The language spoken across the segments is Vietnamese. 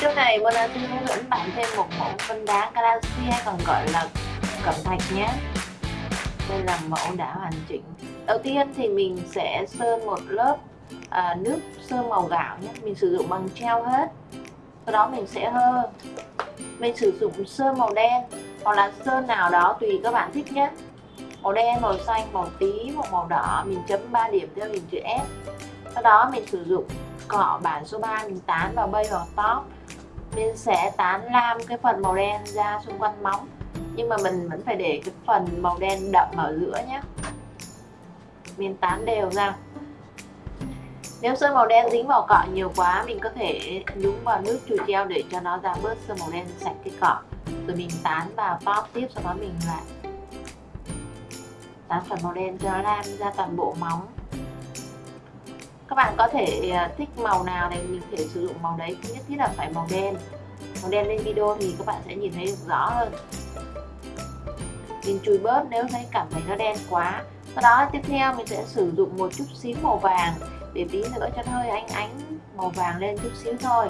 video này Mona xin hướng dẫn bạn thêm một mẫu phân đá galaxy hay còn gọi là cẩm thạch nhé. Đây là mẫu đã hoàn chỉnh. Đầu tiên thì mình sẽ sơn một lớp à, nước sơn màu gạo nhé. Mình sử dụng bằng treo hết. Sau đó mình sẽ hơ. Mình sử dụng sơn màu đen hoặc là sơn nào đó tùy các bạn thích nhé. Màu đen màu xanh màu tí một màu đỏ mình chấm 3 điểm theo hình chữ S. Sau đó mình sử dụng cọ bản số 3 mình tán vào bay vào top mình sẽ tán lam cái phần màu đen ra xung quanh móng. Nhưng mà mình vẫn phải để cái phần màu đen đậm ở giữa nhé mình tán đều ra. Nếu sơn màu đen dính vào cọ nhiều quá, mình có thể nhúng vào nước chùi treo để cho nó ra bớt sơn màu đen sạch cái cọ. Rồi mình tán vào top tiếp, sau đó mình lại tán phần màu đen cho nó ra toàn bộ móng các bạn có thể à, thích màu nào thì mình thể sử dụng màu đấy. Không nhất thiết là phải màu đen. Màu đen lên video thì các bạn sẽ nhìn thấy được rõ hơn. Mình chùi bớt nếu thấy cảm thấy nó đen quá. Sau đó, tiếp theo mình sẽ sử dụng một chút xíu màu vàng. Để tí nữa cho nó hơi ánh ánh, màu vàng lên chút xíu thôi.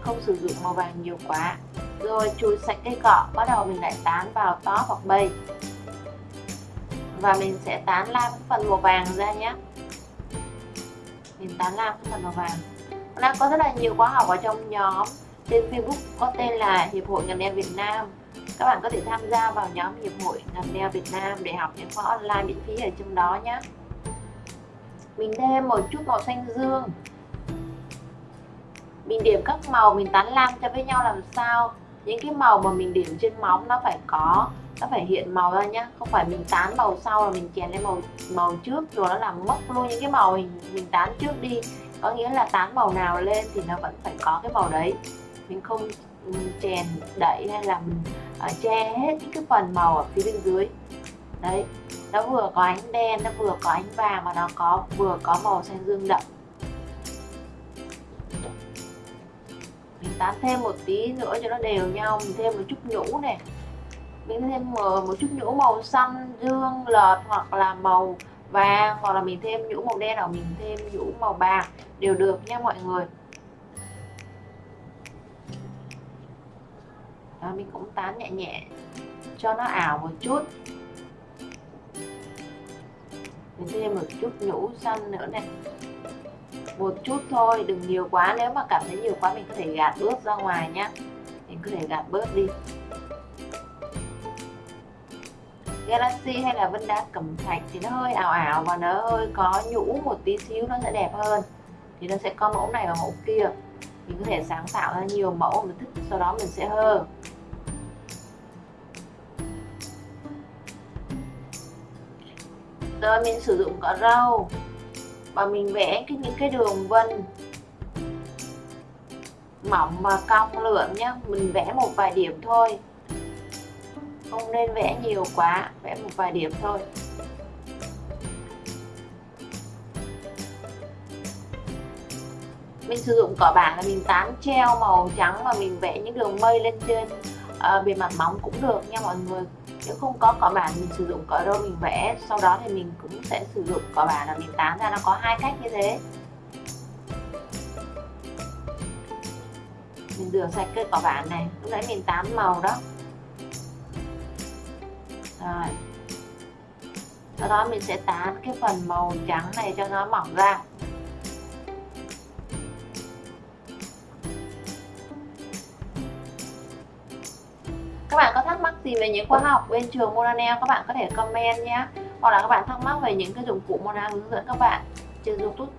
Không sử dụng màu vàng nhiều quá. Rồi, chùi sạch cây cọ. Bắt đầu mình lại tán vào top hoặc bay. Và mình sẽ tán lam phần màu vàng ra nhé mình tán lam phần màu vàng. Đang có rất là nhiều khóa học ở trong nhóm trên Facebook có tên là Hiệp hội ngành đeo Việt Nam. Các bạn có thể tham gia vào nhóm Hiệp hội ngành đeo Việt Nam để học những khóa online miễn phí ở trong đó nhé. Mình thêm một chút màu xanh dương. Mình điểm các màu, mình tán lam cho với nhau làm sao. Những cái màu mà mình điểm trên móng nó phải có nó phải hiện màu ra nhá không phải mình tán màu sau là mình chèn lên màu màu trước rồi nó làm mất luôn những cái màu mình mình tán trước đi. Có nghĩa là tán màu nào lên thì nó vẫn phải có cái màu đấy. Mình không ừ, chèn đẩy hay là mình uh, che hết những cái phần màu ở phía bên dưới. Đấy nó vừa có ánh đen nó vừa có ánh vàng mà nó có vừa có màu xanh dương đậm. Mình tán thêm một tí nữa cho nó đều nhau mình thêm một chút nhũ này mình thêm ờ, một chút nhũ màu xanh dương, lợt hoặc là màu vàng, hoặc là mình thêm nhũ màu đen hoặc mình thêm nhũ màu bạc đều được nha mọi người. Đó, mình cũng tán nhẹ nhẹ cho nó ảo một chút. Mình thêm một chút nhũ xanh nữa này. Một chút thôi, đừng nhiều quá, nếu mà cảm thấy nhiều quá mình có thể gạt bớt ra ngoài nhé mình có thể gạt bớt đi. Galaxy hay là vân đá cẩm thạch thì nó hơi ảo ảo và nó hơi có nhũ một tí xíu, nó sẽ đẹp hơn. Thì nó sẽ có mẫu này và mẫu kia. Mình có thể sáng tạo ra nhiều mẫu mình thích, sau đó mình sẽ hơ. Rồi mình sử dụng cỏ rau và mình vẽ cái những cái đường vân mỏng và cong lượn nhá. Mình vẽ một vài điểm thôi không nên vẽ nhiều quá vẽ một vài điểm thôi. Mình sử dụng cỏ bảng là mình tán treo màu trắng và mình vẽ những đường mây lên trên uh, bề mặt móng cũng được nha mọi người. Nếu không có cỏ bản mình sử dụng cỏ râu mình vẽ sau đó thì mình cũng sẽ sử dụng cỏ bản là mình tán ra nó có hai cách như thế. Mình rửa sạch cái cỏ bản này lúc nãy mình tán màu đó rồi. Sau đó mình sẽ tán cái phần màu trắng này cho nó mỏng ra. Các bạn có thắc mắc gì về những khóa học bên trường Monanel các bạn có thể comment nhé. Hoặc là các bạn thắc mắc về những cái dụng cụ Monanel hướng dẫn các bạn trên YouTube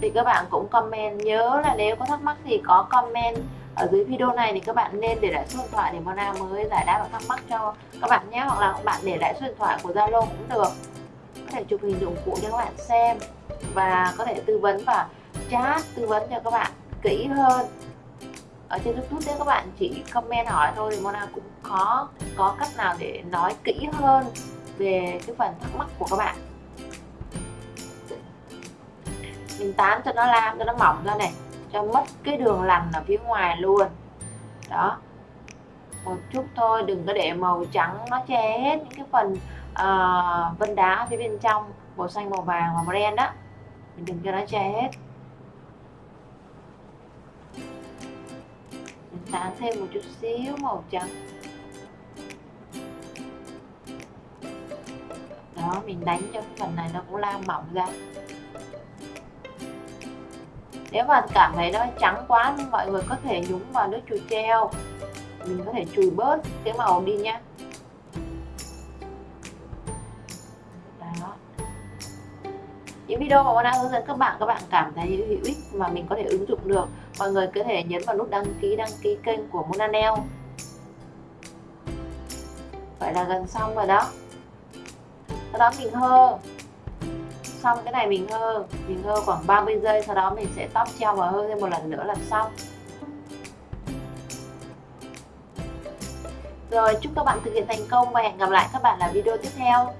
thì các bạn cũng comment. Nhớ là nếu có thắc mắc thì có comment ở dưới video này thì các bạn nên để lại số điện thoại để Mona mới giải đáp và thắc mắc cho các bạn nhé. Hoặc là các bạn để lại số điện thoại của Zalo cũng được. Có thể chụp hình dụng cụ cho các bạn xem và có thể tư vấn và chat, tư vấn cho các bạn kỹ hơn. Ở trên youtube nếu các bạn chỉ comment hỏi thôi thì Mona cũng có có cách nào để nói kỹ hơn về cái phần thắc mắc của các bạn. Mình tán cho nó lam, cho nó mỏng ra này cho mất cái đường lằn ở phía ngoài luôn. Đó. Một chút thôi đừng có để màu trắng nó che hết những cái phần uh, vân đá phía bên trong màu xanh màu vàng và màu đen đó. Mình đừng cho nó che hết. Mình tán thêm một chút xíu màu trắng. Đó mình đánh cho cái phần này nó cũng lan mỏng ra nếu mà cảm thấy nó trắng quá, mọi người có thể nhúng vào nước chùi treo mình có thể chùi bớt cái màu đi nhá. Đó. Những video mà Mona hướng dẫn các bạn các bạn cảm thấy hữu ích mà mình có thể ứng dụng được, mọi người có thể nhấn vào nút đăng ký đăng ký kênh của Mona Nail. Vậy là gần xong rồi đó. Sau đó mình hơ xong cái này mình hơ mình hơ khoảng 30 giây, sau đó mình sẽ tóc treo và hơ thêm một lần nữa là xong. Rồi, chúc các bạn thực hiện thành công và hẹn gặp lại các bạn ở video tiếp theo.